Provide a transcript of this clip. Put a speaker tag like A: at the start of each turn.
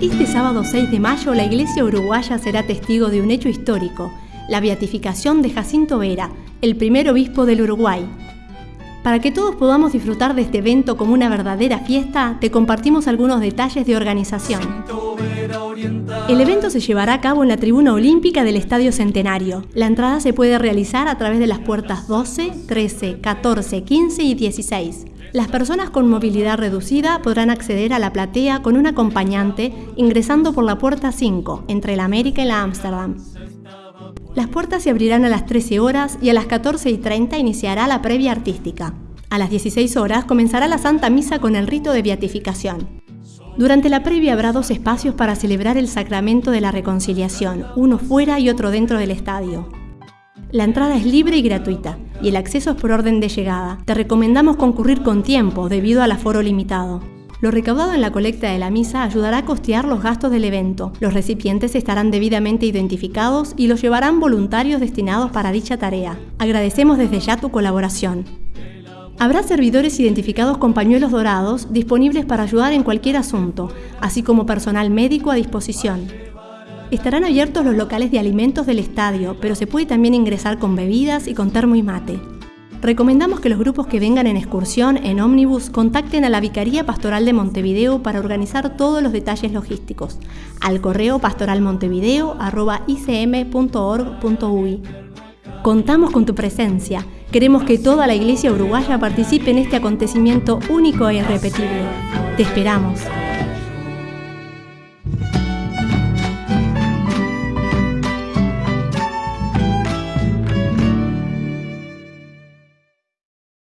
A: Este sábado 6 de mayo la Iglesia Uruguaya será testigo de un hecho histórico, la beatificación de Jacinto Vera, el primer obispo del Uruguay. Para que todos podamos disfrutar de este evento como una verdadera fiesta, te compartimos algunos detalles de organización. El evento se llevará a cabo en la tribuna olímpica del Estadio Centenario. La entrada se puede realizar a través de las puertas 12, 13, 14, 15 y 16. Las personas con movilidad reducida podrán acceder a la platea con un acompañante ingresando por la puerta 5, entre la América y la Ámsterdam. Las puertas se abrirán a las 13 horas y a las 14 y 30 iniciará la previa artística. A las 16 horas comenzará la Santa Misa con el rito de beatificación. Durante la previa habrá dos espacios para celebrar el sacramento de la reconciliación, uno fuera y otro dentro del estadio. La entrada es libre y gratuita y el acceso es por orden de llegada. Te recomendamos concurrir con tiempo debido al aforo limitado. Lo recaudado en la colecta de la misa ayudará a costear los gastos del evento. Los recipientes estarán debidamente identificados y los llevarán voluntarios destinados para dicha tarea. Agradecemos desde ya tu colaboración. Habrá servidores identificados con pañuelos dorados disponibles para ayudar en cualquier asunto, así como personal médico a disposición. Estarán abiertos los locales de alimentos del estadio, pero se puede también ingresar con bebidas y con termo y mate. Recomendamos que los grupos que vengan en excursión en ómnibus contacten a la Vicaría Pastoral de Montevideo para organizar todos los detalles logísticos, al correo pastoralmontevideo.icm.org.uy. Contamos con tu presencia. Queremos que toda la Iglesia uruguaya participe en este acontecimiento único e irrepetible. Te esperamos.